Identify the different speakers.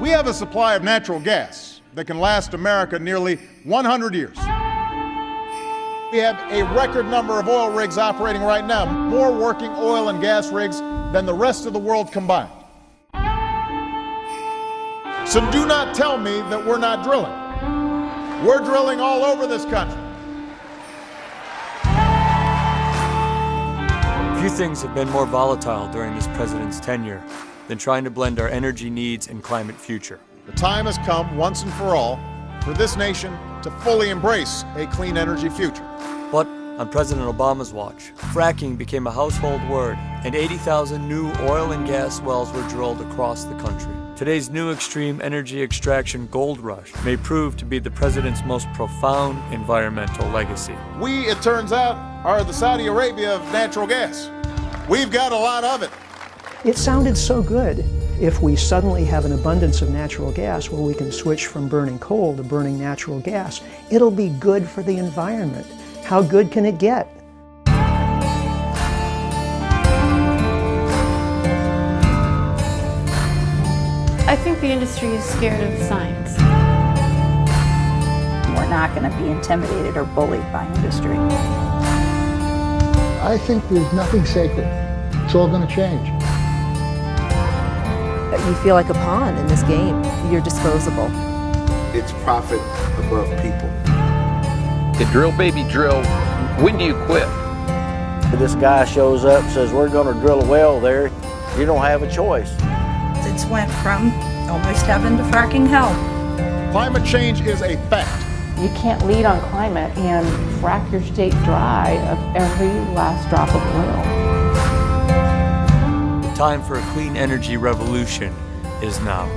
Speaker 1: We have a supply of natural gas that can last America nearly 100 years. We have a record number of oil rigs operating right now, more working oil and gas rigs than the rest of the world combined. So do not tell me that we're not drilling. We're drilling all over this country.
Speaker 2: Few things have been more volatile during this president's tenure than trying to blend our energy needs and climate future.
Speaker 1: The time has come, once and for all, for this nation to fully embrace a clean energy future.
Speaker 2: But on President Obama's watch, fracking became a household word, and 80,000 new oil and gas wells were drilled across the country. Today's new extreme energy extraction gold rush may prove to be the president's most profound environmental legacy.
Speaker 1: We, it turns out, are the Saudi Arabia of natural gas. We've got a lot of it.
Speaker 3: It sounded so good. If we suddenly have an abundance of natural gas where we can switch from burning coal to burning natural gas, it'll be good for the environment. How good can it get?
Speaker 4: I think the industry is scared of science.
Speaker 5: We're not going to be intimidated or bullied by industry.
Speaker 6: I think there's nothing sacred. It's all going to change.
Speaker 7: You feel like a pawn in this game. You're disposable.
Speaker 8: It's profit above people.
Speaker 9: The drill baby drill, when do you quit?
Speaker 10: This guy shows up says, we're going to drill a well there. You don't have a choice.
Speaker 5: It's went from almost heaven to fracking hell.
Speaker 1: Climate change is a fact.
Speaker 11: You can't lead on climate and frack your state dry of every last drop of oil.
Speaker 2: Time for a clean energy revolution is now.